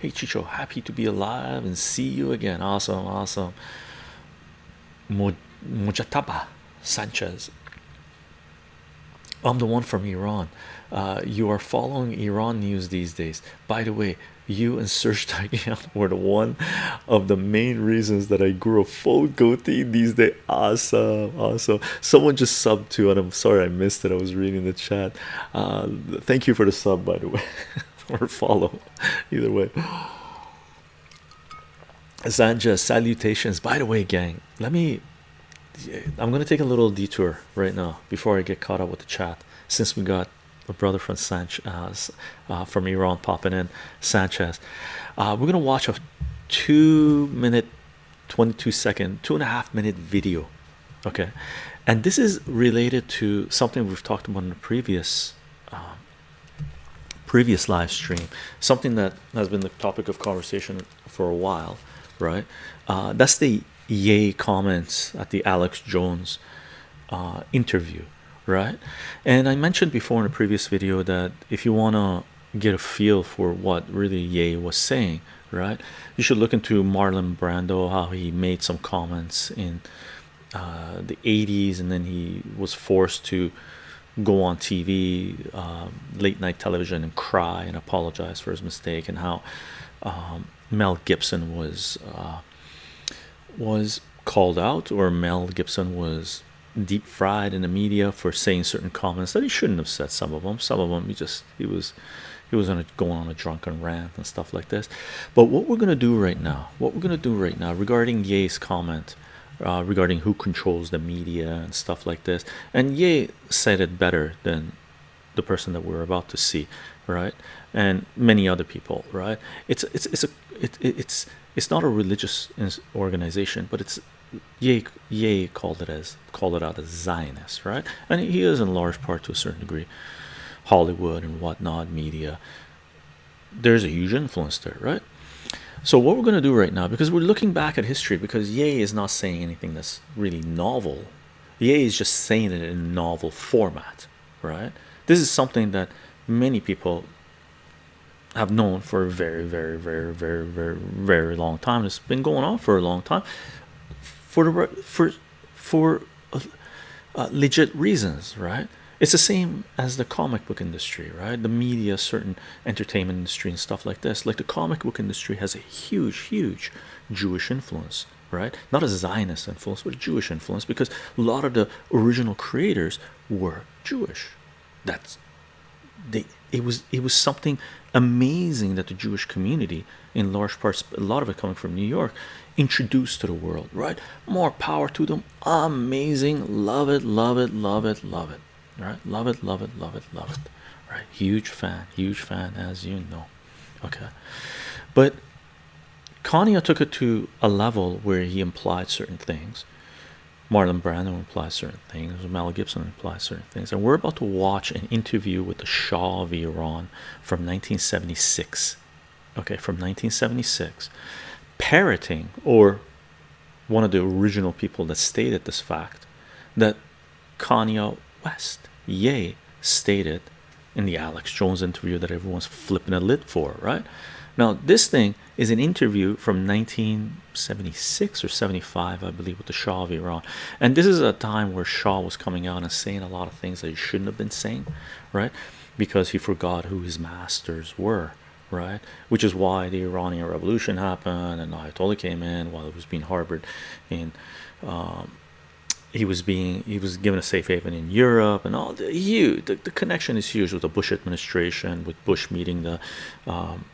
Hey Chicho, happy to be alive and see you again. Awesome, awesome. Mujataba Sanchez. I'm the one from Iran. Uh, you are following Iran news these days. By the way, you and Serge Tagian were the one of the main reasons that I grew a full goatee these days. Awesome, awesome. Someone just subbed to, and I'm sorry I missed it. I was reading the chat. Uh, thank you for the sub, by the way, or follow. Either way. Zanja, salutations. By the way, gang, let me. I'm gonna take a little detour right now before I get caught up with the chat. Since we got a brother from Sanchez uh, from Iran popping in, Sanchez, uh, we're gonna watch a two minute, 22 second, two and a half minute video. Okay, and this is related to something we've talked about in the previous um, previous live stream something that has been the topic of conversation for a while right? Uh, that's the yay comments at the alex jones uh, interview right? And i mentioned before in a previous video that if you want to get a feel for what really yay was saying right you should look into marlon brando how he made some comments in uh, the 80s and then he was forced to go on TV, um, late night television, and cry and apologize for his mistake, and how um, Mel Gibson was uh, was called out, or Mel Gibson was deep fried in the media for saying certain comments that he shouldn't have said. Some of them, some of them, he just he was he was on a, going on a drunken rant and stuff like this. But what we're gonna do right now, what we're gonna do right now regarding Ye's comment uh, regarding who controls the media and stuff like this. And Ye said it better than the person that we're about to see, right? And many other people, right? It's it's it's a it, it's it's not a religious organization, but it's Ye Ye called it as called it out as Zionist, right? And he is in large part to a certain degree Hollywood and whatnot, media. There's a huge influence there, right? So what we're going to do right now, because we're looking back at history, because Ye is not saying anything that's really novel. Ye is just saying it in a novel format, right? This is something that many people have known for a very, very, very, very, very, very long time. It's been going on for a long time, for the for for uh, legit reasons, right? It's the same as the comic book industry right? The media certain entertainment industry and stuff like this. Like the comic book industry has a huge huge jewish influence right? Not a zionist influence but a jewish influence because a lot of the original creators were jewish. That's they it was it was something amazing that the jewish community in large parts a lot of it coming from new york introduced to the world right? More power to them. Amazing. Love it love it love it love it right? Love it love it love it love it right? Huge fan huge fan as you know. Okay. But Kanye took it to a level where he implied certain things. Marlon Brando implies certain things. Mel Gibson implies certain things. And we're about to watch an interview with the Shah of Iran from 1976 okay from 1976 parroting or one of the original people that stated this fact that Kanye West Ye stated in the Alex Jones interview that everyone's flipping a lid for, right? Now, this thing is an interview from 1976 or 75, I believe, with the Shah of Iran. And this is a time where Shah was coming out and saying a lot of things that he shouldn't have been saying, right? Because he forgot who his masters were, right? Which is why the Iranian Revolution happened and Ayatollah came in while it was being harbored in um, he was being he was given a safe haven in Europe and all the huge the, the connection is huge with the Bush administration with Bush meeting the um,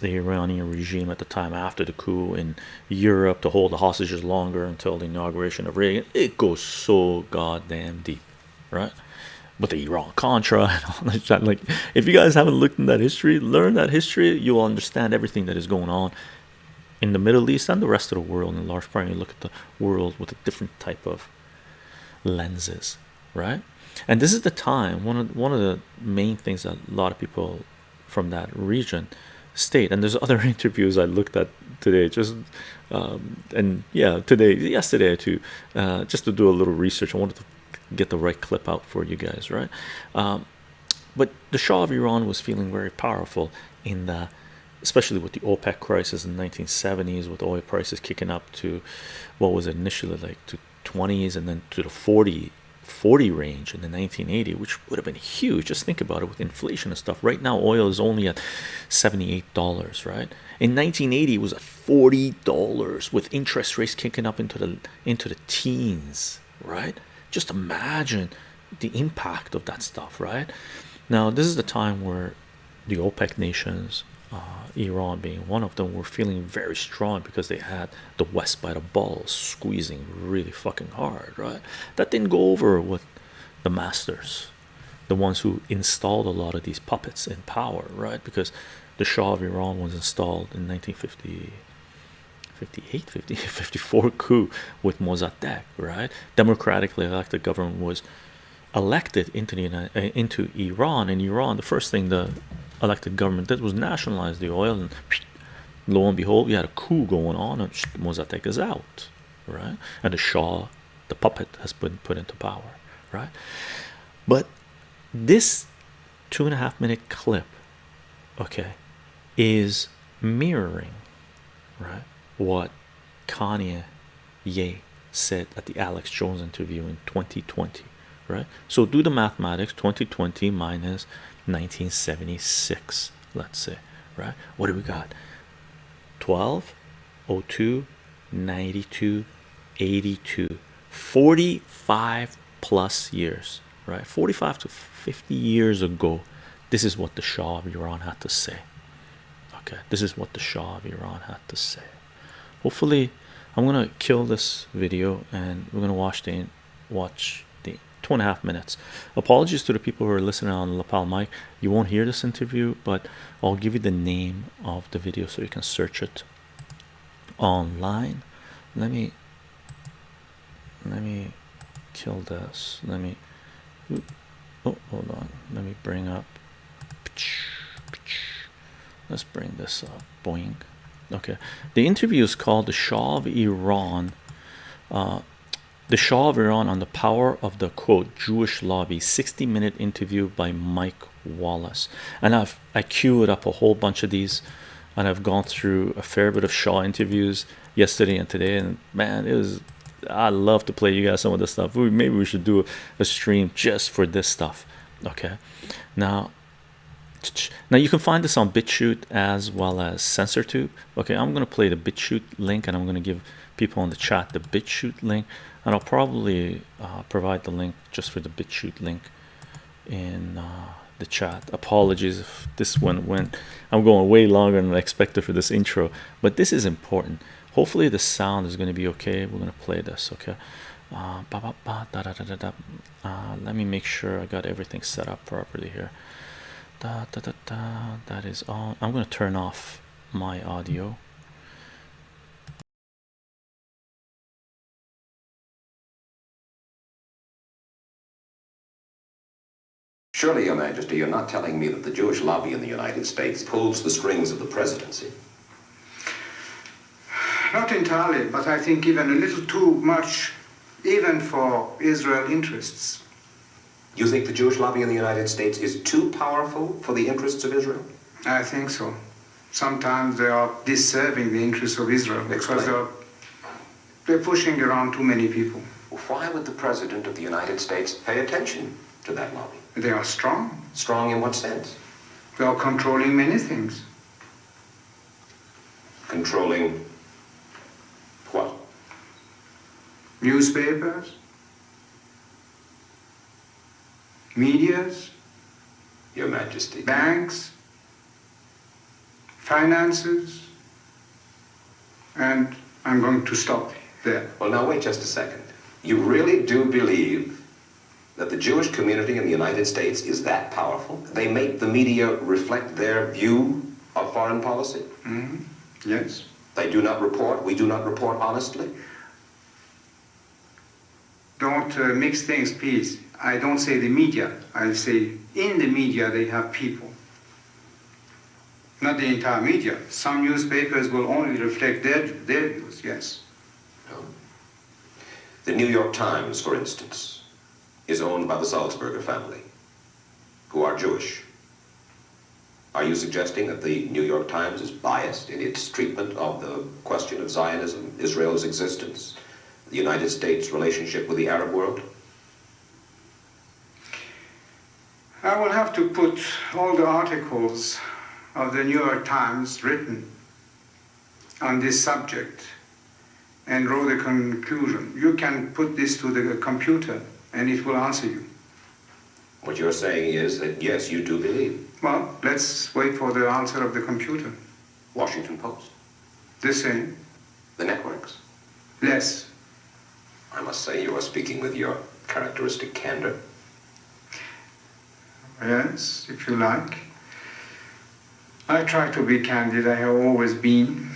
the Iranian regime at the time after the coup in Europe to hold the hostages longer until the inauguration of Reagan. It goes so goddamn deep right? With the Iran Contra and all that like if you guys haven't looked in that history learn that history. You'll understand everything that is going on in the Middle East and the rest of the world in large part. You look at the world with a different type of lenses right? And this is the time one of one of the main things that a lot of people from that region state. And there's other interviews I looked at today just um, and yeah today yesterday too uh, just to do a little research. I wanted to get the right clip out for you guys right? Um, but the Shah of Iran was feeling very powerful in the especially with the OPEC crisis in the 1970s, with oil prices kicking up to what was initially like to 20s and then to the 40 40 range in the 1980 which would have been huge. Just think about it with inflation and stuff. Right now oil is only at 78 dollars right? In 1980 it was at 40 dollars with interest rates kicking up into the into the teens right? Just imagine the impact of that stuff right? Now this is the time where the OPEC nations uh, Iran being one of them were feeling very strong because they had the West by the balls squeezing really fucking hard right? That didn't go over with the masters the ones who installed a lot of these puppets in power right? Because the Shah of Iran was installed in 1950 58 50 54 coup with Mossadegh right? Democratically elected government was elected into the into Iran and Iran the first thing the elected government did was nationalize the oil and lo and behold we had a coup going on and Mossadegh is out right? And the Shah the puppet has been put into power right? But this two and a half minute clip okay is mirroring right what Kanye Ye said at the Alex Jones interview in 2020 right? So do the mathematics 2020 minus 1976 let's say right? What do we got? 12 02 92 82 45 plus years right? 45 to 50 years ago this is what the Shah of Iran had to say okay? This is what the Shah of Iran had to say. Hopefully I'm gonna kill this video and we're gonna watch the watch two and a half minutes. Apologies to the people who are listening on lapel mic. You won't hear this interview but I'll give you the name of the video so you can search it online. Let me let me kill this. Let me oh hold on. Let me bring up let's bring this up. Boing. Okay. The interview is called the Shah of Iran. Uh, the Shah of Iran on the power of the quote Jewish lobby 60 minute interview by Mike Wallace. And I've I queued up a whole bunch of these and I've gone through a fair bit of Shah interviews yesterday and today and man it was I love to play you guys some of this stuff. We, maybe we should do a stream just for this stuff okay? Now now you can find this on BitChute as well as SensorTube okay? I'm gonna play the BitChute link and I'm gonna give people in the chat the BitChute link and I'll probably uh, provide the link just for the BitChute link in uh, the chat. Apologies if this one went I'm going way longer than I expected for this intro but this is important. Hopefully the sound is going to be okay. We're going to play this okay? Uh, ba, ba, ba, da, da, da, uh, let me make sure I got everything set up properly here. Da, da, da, da, that is on I'm going to turn off my audio Surely, Your Majesty, you're not telling me that the Jewish lobby in the United States pulls the strings of the presidency. Not entirely, but I think even a little too much, even for Israel interests. You think the Jewish lobby in the United States is too powerful for the interests of Israel? I think so. Sometimes they are disserving the interests of Israel because they're, they're pushing around too many people. Why would the President of the United States pay attention to that lobby? They are strong. Strong in what sense? They are controlling many things. Controlling what? Newspapers, medias, Your Majesty. banks, finances, and I'm going to stop there. Well, now wait just a second. You really do believe that the Jewish community in the United States is that powerful? They make the media reflect their view of foreign policy? Mhm. Yes. They do not report, we do not report honestly? Don't uh, mix things, please. I don't say the media. I say in the media they have people. Not the entire media. Some newspapers will only reflect their, their views, yes. No. The New York Times, for instance, is owned by the Sulzberger family, who are Jewish. Are you suggesting that the New York Times is biased in its treatment of the question of Zionism, Israel's existence, the United States' relationship with the Arab world? I will have to put all the articles of the New York Times written on this subject and draw the conclusion. You can put this to the computer and it will answer you. What you're saying is that yes, you do believe. Well, let's wait for the answer of the computer. Washington Post, The same, the networks. less. I must say you are speaking with your characteristic candor. Yes, if you like. I try to be candid, I have always been.